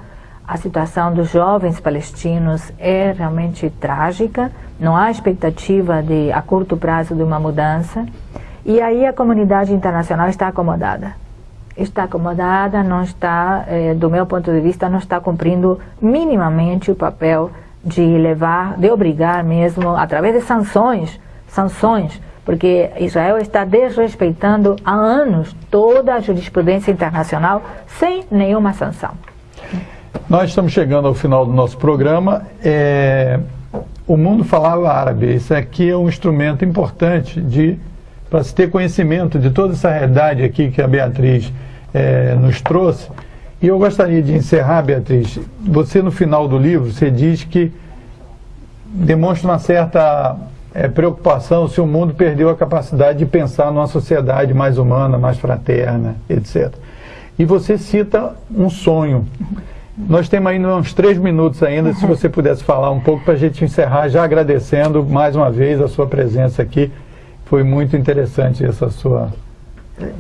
A situação dos jovens palestinos é realmente trágica, não há expectativa de, a curto prazo de uma mudança. E aí a comunidade internacional está acomodada. Está acomodada, não está, eh, do meu ponto de vista, não está cumprindo minimamente o papel de levar, de obrigar mesmo, através de sanções, sanções, porque Israel está desrespeitando há anos toda a jurisprudência internacional sem nenhuma sanção. Nós estamos chegando ao final do nosso programa. É, o mundo falava árabe. Isso aqui é um instrumento importante de para se ter conhecimento de toda essa realidade aqui que a Beatriz é, nos trouxe. E eu gostaria de encerrar, Beatriz. Você, no final do livro, você diz que demonstra uma certa é, preocupação se o mundo perdeu a capacidade de pensar numa sociedade mais humana, mais fraterna, etc. E você cita um sonho. Nós temos ainda uns três minutos ainda, se [LAUGHS] você pudesse falar um pouco para a gente encerrar, já agradecendo mais uma vez a sua presença aqui. Foi muito interessante essa sua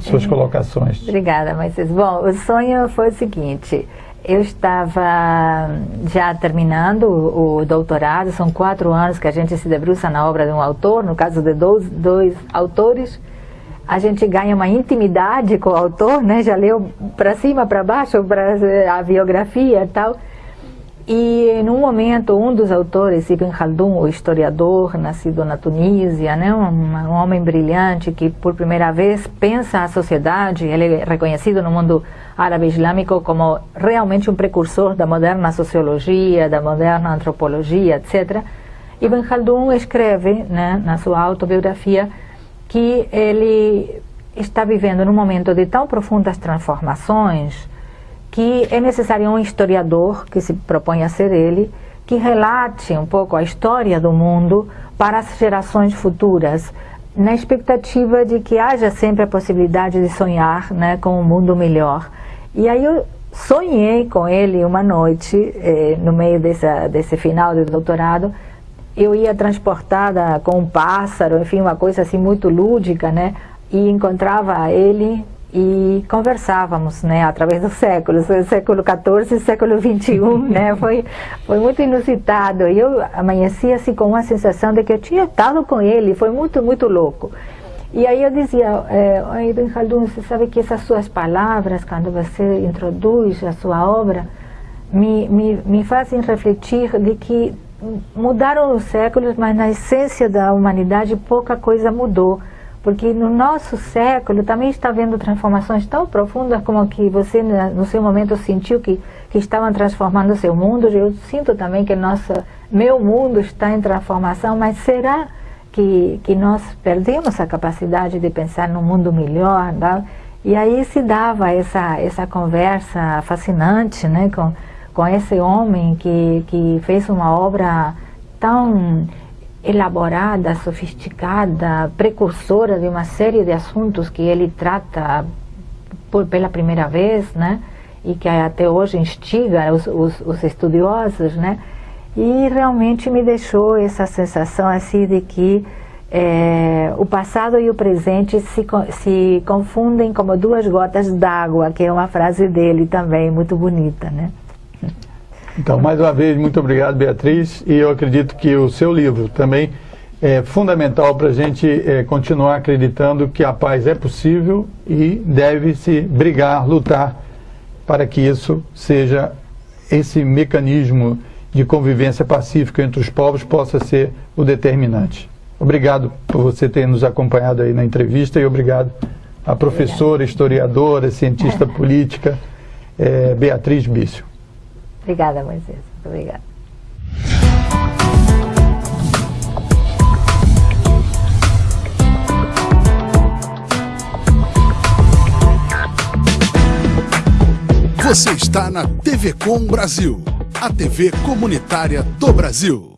suas colocações. Obrigada, Moisés. Bom, o sonho foi o seguinte, eu estava já terminando o, doutorado, são quatro anos que a gente se debruça na obra de um autor, no caso de dois, dois autores, a gente ganha uma intimidade com o autor, né? já leu para cima, para baixo, para a biografia e tal, e num momento, um dos autores, Ibn Khaldun, o historiador, nascido na Tunísia, né, um, um, homem brilhante que por primeira vez pensa a sociedade, ele é reconhecido no mundo árabe islâmico como realmente um precursor da moderna sociologia, da moderna antropologia, etc. Ibn Khaldun escreve né, na sua autobiografia que ele está vivendo num momento de tão profundas transformações que é necessário um historiador, que se propõe a ser ele, que relate um pouco a história do mundo para as gerações futuras, na expectativa de que haja sempre a possibilidade de sonhar né, com um mundo melhor. E aí eu sonhei com ele uma noite, eh, no meio dessa, desse final de doutorado, eu ia transportada com um pássaro, enfim, uma coisa assim muito lúdica, né? E encontrava ele e conversávamos, né, através dos séculos, século XIV e século [LAUGHS] XXI, né, foi, foi muito inusitado, e eu amanheci assim com uma sensação de que eu tinha estado com ele, foi muito, muito louco. E aí eu dizia, é, Ibn Khaldun, você sabe que essas suas palavras, quando você introduz a sua obra, me, me, me fazem refletir de que mudaram os séculos, mas na essência da humanidade pouca coisa mudou porque no nosso século também está havendo transformações tão profundas como que você né, no seu momento sentiu que, que estavam transformando o seu mundo, eu sinto também que nossa, meu mundo está em transformação, mas será que, que nós perdemos a capacidade de pensar num mundo melhor? Não? E aí se dava essa, essa conversa fascinante né, com, com esse homem que, que fez uma obra tão elaborada, sofisticada, precursora de uma série de assuntos que ele trata por, pela primeira vez, né? E que até hoje instiga os, os, os estudiosos, né? E realmente me deixou essa sensação assim de que é, o passado e o presente se, se confundem como duas gotas d'água, que é uma frase dele também, muito bonita, né? Então, mais uma vez, muito obrigado, Beatriz, e eu acredito que o seu livro também é fundamental para a gente é, continuar acreditando que a paz é possível e deve-se brigar, lutar para que isso seja esse mecanismo de convivência pacífica entre os povos possa ser o determinante. Obrigado por você ter nos acompanhado aí na entrevista e obrigado à professora, historiadora, cientista política, é, Beatriz Bício. Obrigada, Moisés. Muito obrigada. Você está na TV Com Brasil, a TV comunitária do Brasil.